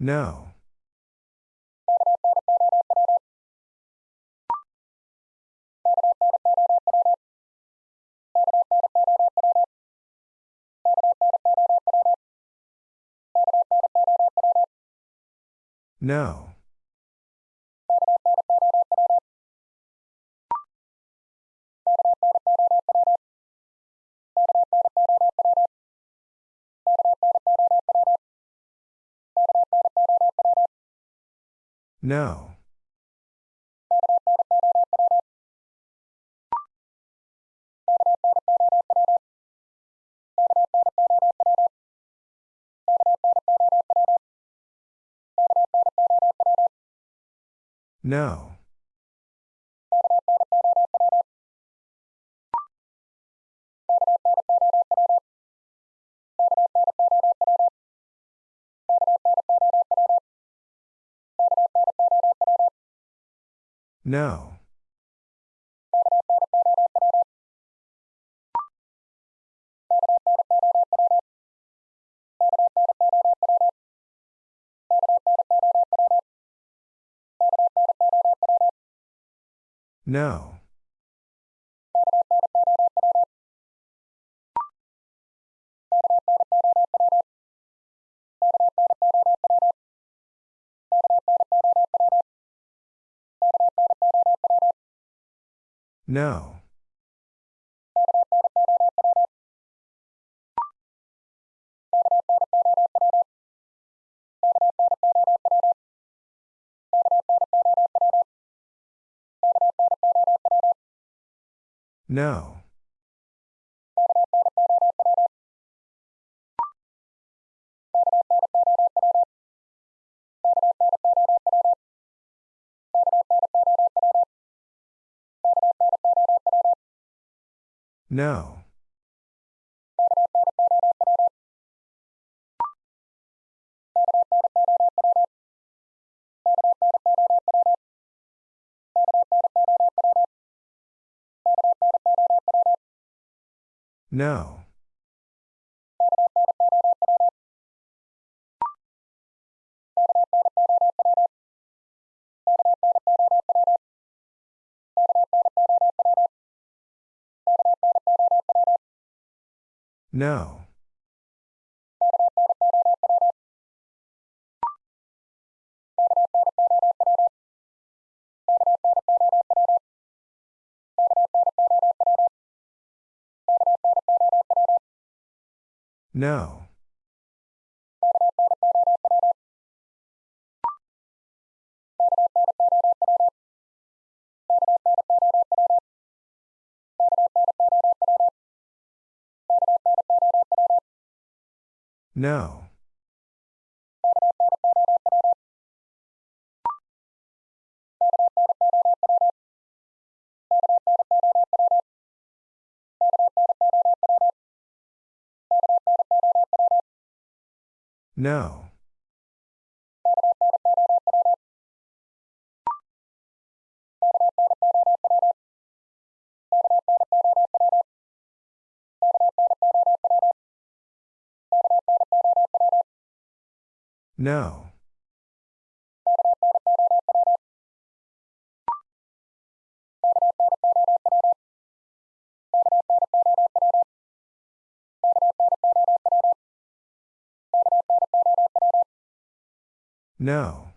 No. No. No. No. No. No. No. No. No. No. No. No. No. No. No. No.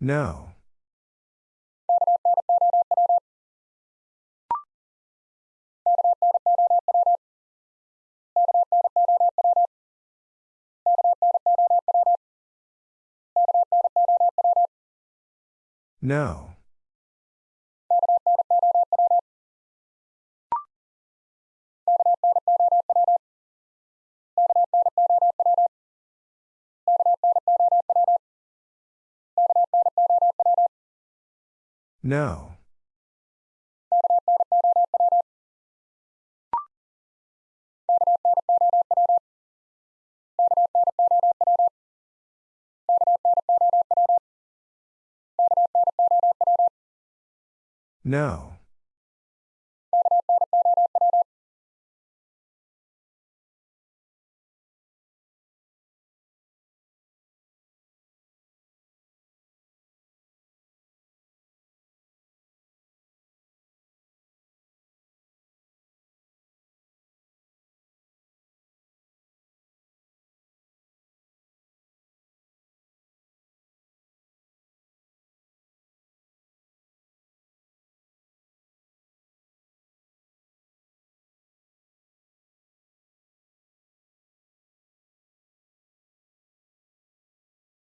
No. No. No. No.